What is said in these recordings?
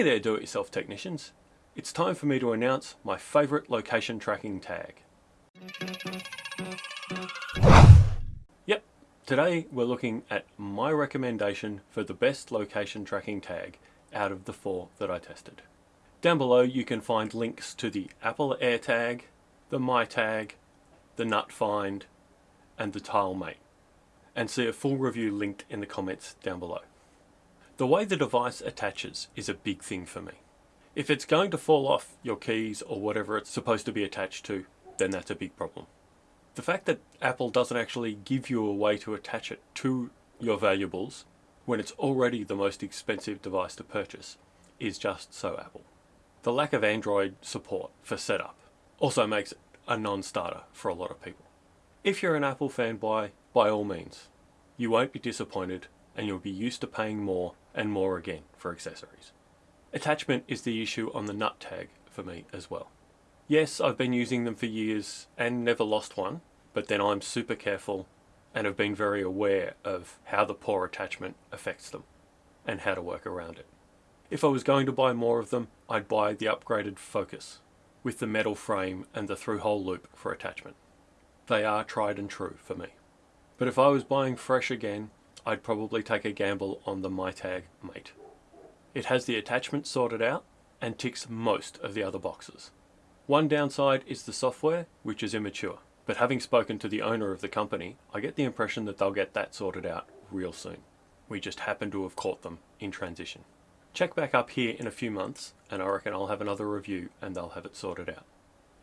Hey there do-it-yourself technicians. It's time for me to announce my favourite location tracking tag. Yep, today we're looking at my recommendation for the best location tracking tag out of the four that I tested. Down below you can find links to the Apple AirTag, the MyTag, the NutFind and the TileMate and see a full review linked in the comments down below. The way the device attaches is a big thing for me. If it's going to fall off your keys or whatever it's supposed to be attached to, then that's a big problem. The fact that Apple doesn't actually give you a way to attach it to your valuables when it's already the most expensive device to purchase is just so Apple. The lack of Android support for setup also makes it a non-starter for a lot of people. If you're an Apple fanboy, by all means, you won't be disappointed and you'll be used to paying more and more again for accessories. Attachment is the issue on the nut tag for me as well. Yes, I've been using them for years and never lost one, but then I'm super careful and have been very aware of how the poor attachment affects them and how to work around it. If I was going to buy more of them, I'd buy the upgraded Focus with the metal frame and the through-hole loop for attachment. They are tried and true for me. But if I was buying fresh again, I'd probably take a gamble on the MyTag Mate. It has the attachment sorted out and ticks most of the other boxes. One downside is the software, which is immature. But having spoken to the owner of the company, I get the impression that they'll get that sorted out real soon. We just happen to have caught them in transition. Check back up here in a few months and I reckon I'll have another review and they'll have it sorted out.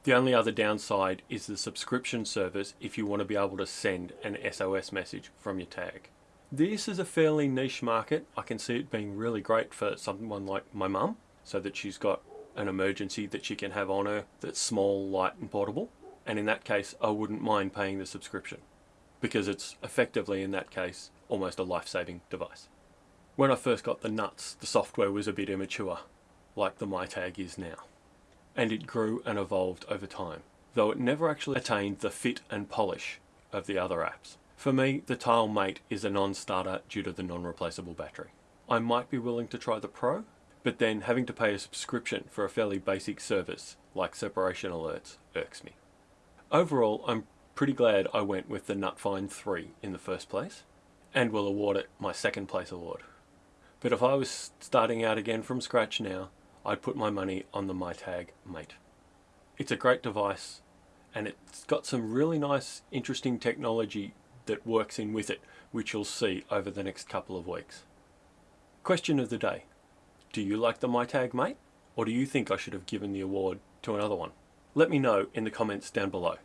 The only other downside is the subscription service if you want to be able to send an SOS message from your tag. This is a fairly niche market. I can see it being really great for someone like my mum, so that she's got an emergency that she can have on her that's small, light and portable. And in that case, I wouldn't mind paying the subscription because it's effectively, in that case, almost a life-saving device. When I first got the nuts, the software was a bit immature, like the MyTag is now. And it grew and evolved over time, though it never actually attained the fit and polish of the other apps. For me, the Tile Mate is a non-starter due to the non-replaceable battery. I might be willing to try the Pro, but then having to pay a subscription for a fairly basic service like separation alerts irks me. Overall, I'm pretty glad I went with the NutFind 3 in the first place, and will award it my second place award. But if I was starting out again from scratch now, I'd put my money on the MyTag Mate. It's a great device, and it's got some really nice, interesting technology that works in with it, which you'll see over the next couple of weeks. Question of the day. Do you like the MyTag Mate? Or do you think I should have given the award to another one? Let me know in the comments down below.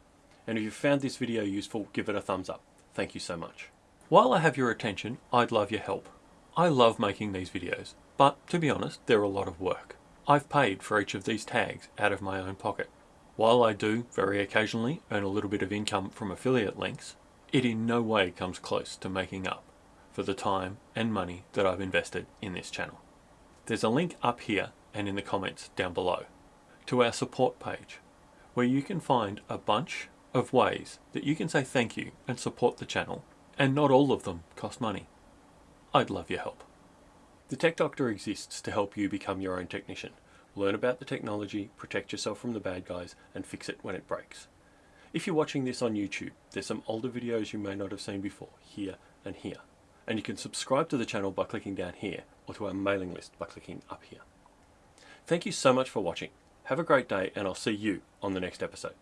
And if you found this video useful, give it a thumbs up. Thank you so much. While I have your attention, I'd love your help. I love making these videos, but to be honest, they're a lot of work. I've paid for each of these tags out of my own pocket. While I do, very occasionally, earn a little bit of income from affiliate links, it in no way comes close to making up for the time and money that I've invested in this channel. There's a link up here and in the comments down below to our support page where you can find a bunch of ways that you can say thank you and support the channel and not all of them cost money. I'd love your help. The Tech Doctor exists to help you become your own technician. Learn about the technology, protect yourself from the bad guys and fix it when it breaks. If you're watching this on YouTube, there's some older videos you may not have seen before, here and here. And you can subscribe to the channel by clicking down here, or to our mailing list by clicking up here. Thank you so much for watching. Have a great day, and I'll see you on the next episode.